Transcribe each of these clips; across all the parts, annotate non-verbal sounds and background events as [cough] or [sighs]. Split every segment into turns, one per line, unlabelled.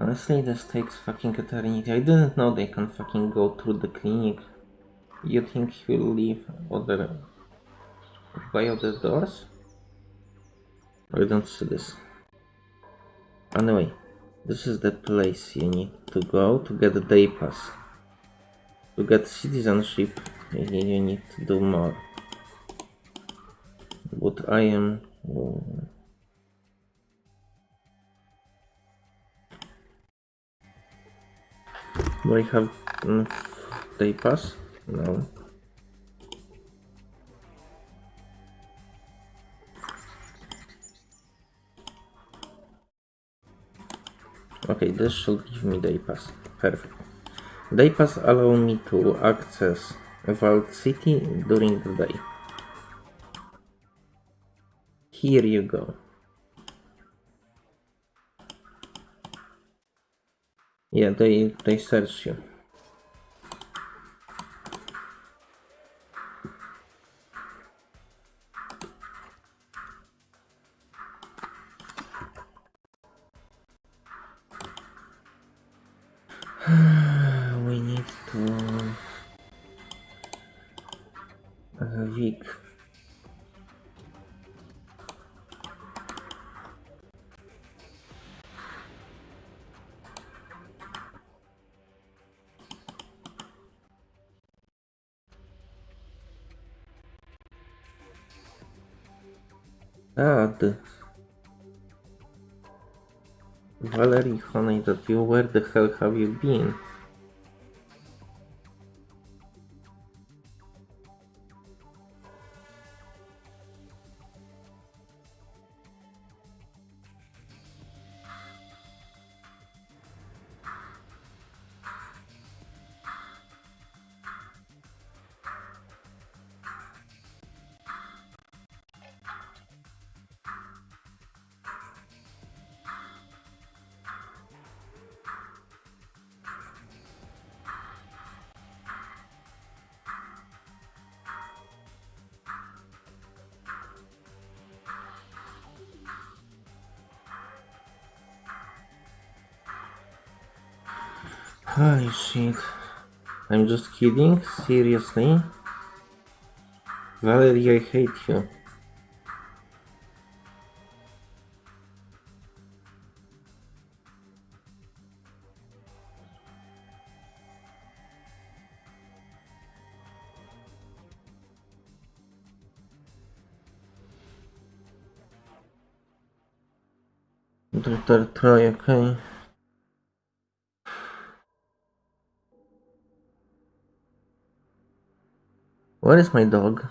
Honestly, this takes fucking eternity. I didn't know they can fucking go through the clinic. You think he'll leave other by other doors? I don't see this. Anyway, this is the place you need to go to get the day pass. To get citizenship, you need to do more. But I am... I have mm, day pass? No. Okay, this should give me day pass. Perfect. Day pass allow me to access Vault City during the day. Here you go. Yeah, they they search you. [sighs] we need to uh, Vic. God. Valerie, honey, that you, where the hell have you been? Holy shit. I'm just kidding? Seriously? Valerie, I hate you. Dr. Troy, okay. Where is my dog?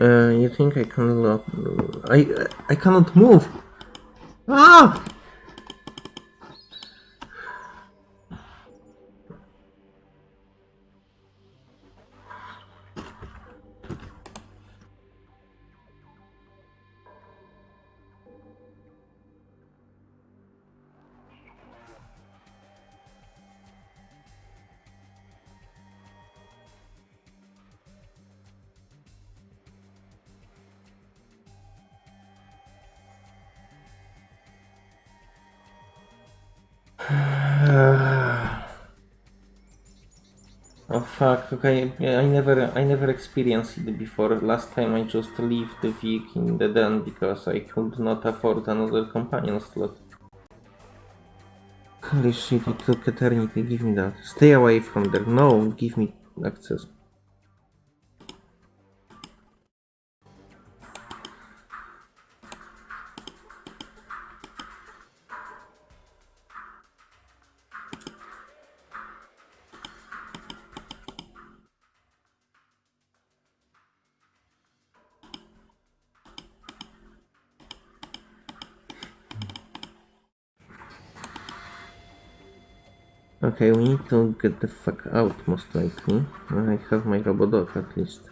Uh, you think I can lock? I I cannot move. Ah! Fuck, okay, I never I never experienced it before. Last time I just left the Vic in the den because I could not afford another companion slot. Holy shit, it took eternity, give me that. Stay away from there, no, give me access. Okay, we need to get the fuck out most likely. I have my robodog at least.